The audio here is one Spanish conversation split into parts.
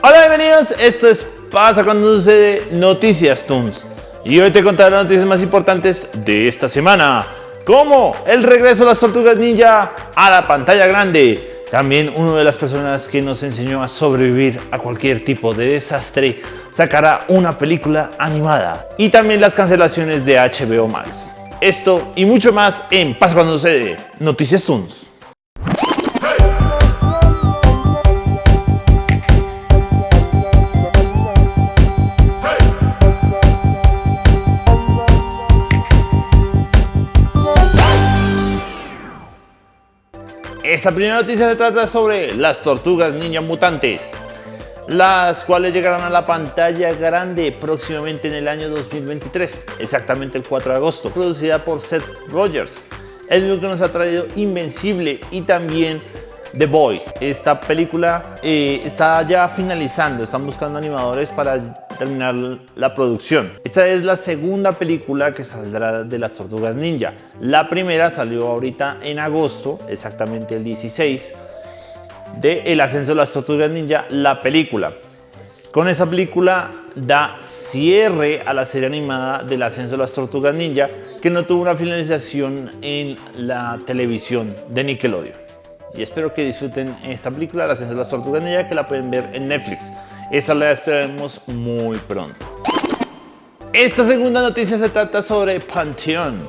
Hola, bienvenidos. Esto es Pasa cuando sucede Noticias Toons. Y hoy te contaré las noticias más importantes de esta semana. Como el regreso de las tortugas ninja a la pantalla grande. También una de las personas que nos enseñó a sobrevivir a cualquier tipo de desastre sacará una película animada. Y también las cancelaciones de HBO Max. Esto y mucho más en Pasa cuando sucede Noticias Toons. Esta primera noticia se trata sobre las tortugas ninja mutantes, las cuales llegarán a la pantalla grande próximamente en el año 2023, exactamente el 4 de agosto, producida por Seth Rogers, el mismo que nos ha traído Invencible y también The Boys. Esta película eh, está ya finalizando, están buscando animadores para terminar la producción. Esta es la segunda película que saldrá de las Tortugas Ninja. La primera salió ahorita en agosto, exactamente el 16, de El Ascenso de las Tortugas Ninja, la película. Con esa película da cierre a la serie animada del Ascenso de las Tortugas Ninja, que no tuvo una finalización en la televisión de Nickelodeon y espero que disfruten esta película, La Ascenso de las Tortugas Ninja, que la pueden ver en Netflix. Esta la esperaremos muy pronto. Esta segunda noticia se trata sobre Pantheon,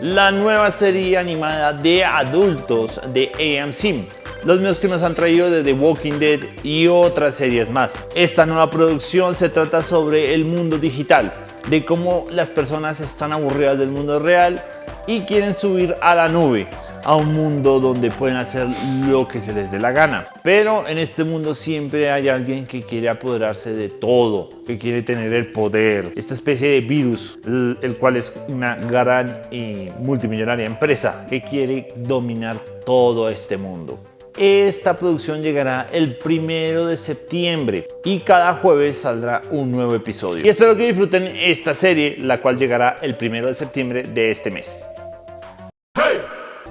la nueva serie animada de adultos de AMC. Los mismos que nos han traído de The Walking Dead y otras series más. Esta nueva producción se trata sobre el mundo digital, de cómo las personas están aburridas del mundo real y quieren subir a la nube a un mundo donde pueden hacer lo que se les dé la gana. Pero en este mundo siempre hay alguien que quiere apoderarse de todo, que quiere tener el poder. Esta especie de virus, el, cual es una gran y multimillonaria empresa que quiere dominar todo este mundo. Esta producción llegará el primero de septiembre y cada jueves saldrá un nuevo episodio. Y espero que disfruten esta serie, la cual llegará el primero de septiembre de este mes.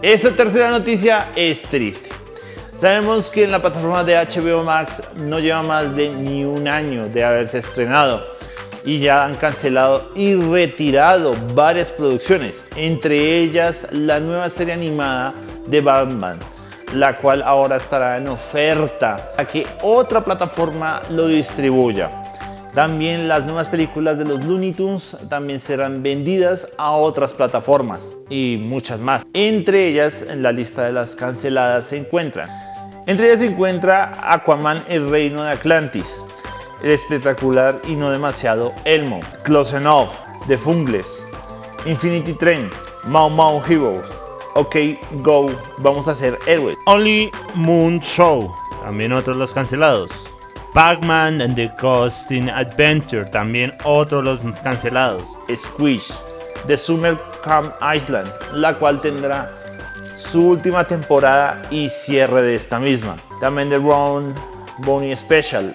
Esta tercera noticia es triste. Sabemos que en la plataforma de HBO Max no lleva más de ni un año de haberse estrenado y ya han cancelado y retirado varias producciones, entre ellas la nueva serie animada de Batman, la cual ahora estará en oferta a que otra plataforma lo distribuya. También las nuevas películas de los Looney Tunes también serán vendidas a otras plataformas y muchas más. Entre ellas, en la lista de las canceladas se encuentran. Entre ellas se encuentra Aquaman, el reino de Atlantis, el espectacular y no demasiado Elmo, Close Enough, The Fungles, Infinity Train, Mau Mau Heroes, OK Go, vamos a hacer héroes, Only Moon Show, también otros los cancelados. Pac-Man and the Coasting Adventure, también otro de los cancelados. Squish, The Summer Camp Island, la cual tendrá su última temporada y cierre de esta misma. También The Ron Bonnie Special.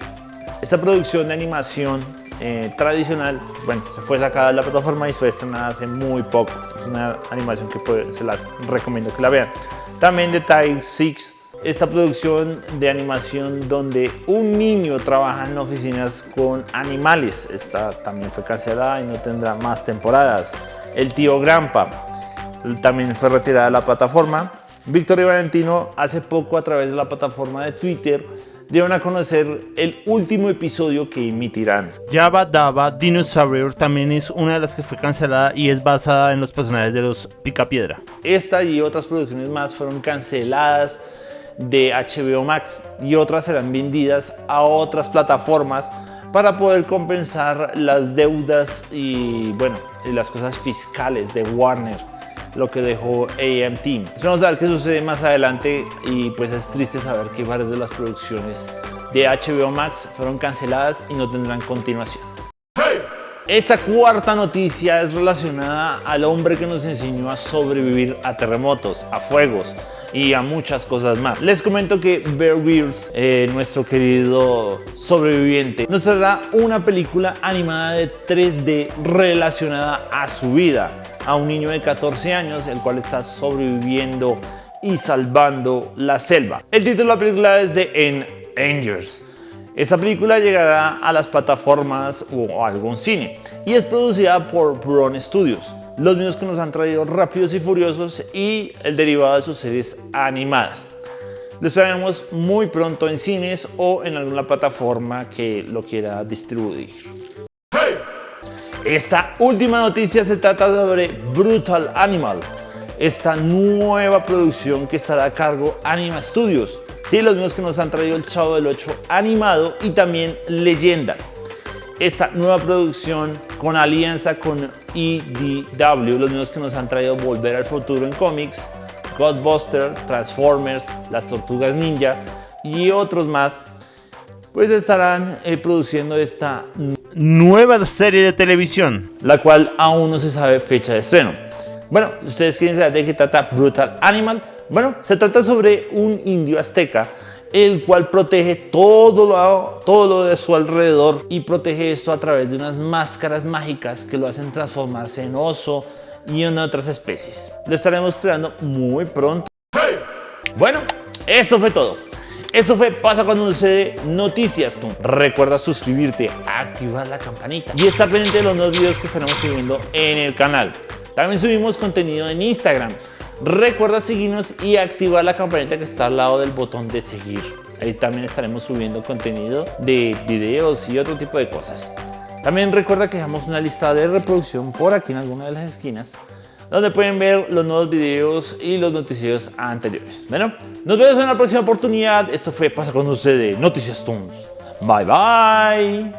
Esta producción de animación eh, tradicional, bueno, se fue sacada de la plataforma y fue estrenada hace muy poco. Es una animación que se las recomiendo que la vean. También The Tide 6 esta producción de animación donde un niño trabaja en oficinas con animales. Esta también fue cancelada y no tendrá más temporadas. El tío Grampa también fue retirada de la plataforma. Víctor y Valentino hace poco a través de la plataforma de Twitter dieron a conocer el último episodio que emitirán. Java Dava Dinosaur también es una de las que fue cancelada y es basada en los personajes de los Picapiedra. Esta y otras producciones más fueron canceladas de HBO Max y otras serán vendidas a otras plataformas para poder compensar las deudas y bueno, las cosas fiscales de Warner lo que dejó AMT. Vamos a ver qué sucede más adelante y pues es triste saber que varias de las producciones de HBO Max fueron canceladas y no tendrán continuación. Esta cuarta noticia es relacionada al hombre que nos enseñó a sobrevivir a terremotos, a fuegos, y a muchas cosas más. Les comento que Bear Grylls, eh, nuestro querido sobreviviente, nos dará una película animada de 3D relacionada a su vida, a un niño de 14 años, el cual está sobreviviendo y salvando la selva. El título de la película es The Angers Esta película llegará a las plataformas o a algún cine y es producida por Bron Studios, los mismos que nos han traído Rápidos y Furiosos y el derivado de sus series animadas. Lo esperaremos muy pronto en cines o en alguna plataforma que lo quiera distribuir. Esta última noticia se trata sobre Brutal Animal, esta nueva producción que estará a cargo Anima Studios. Sí, los mismos que nos han traído el Chavo del 8 animado y también Leyendas. Esta nueva producción con alianza con EDW, los mismos que nos han traído Volver al Futuro en cómics, Godbuster, Transformers, Las Tortugas Ninja y otros más, pues estarán eh, produciendo esta nueva serie de televisión, la cual aún no se sabe fecha de estreno. Bueno, ustedes quieren saber de qué trata Brutal Animal. Bueno, se trata sobre un indio azteca el cual protege todo lo, todo lo de su alrededor y protege esto a través de unas máscaras mágicas que lo hacen transformarse en oso y en otras especies. Lo estaremos esperando muy pronto. Bueno, esto fue todo. Esto fue Pasa cuando sucede Noticias. Recuerda suscribirte, activar la campanita y estar pendiente de los nuevos videos que estaremos subiendo en el canal. También subimos contenido en Instagram. Recuerda seguirnos y activar la campanita que está al lado del botón de seguir. Ahí también estaremos subiendo contenido de videos y otro tipo de cosas. También recuerda que dejamos una lista de reproducción por aquí en alguna de las esquinas donde pueden ver los nuevos videos y los noticios anteriores. Bueno, nos vemos en la próxima oportunidad. Esto fue Pasa con ustedes Noticias Toons. Bye bye.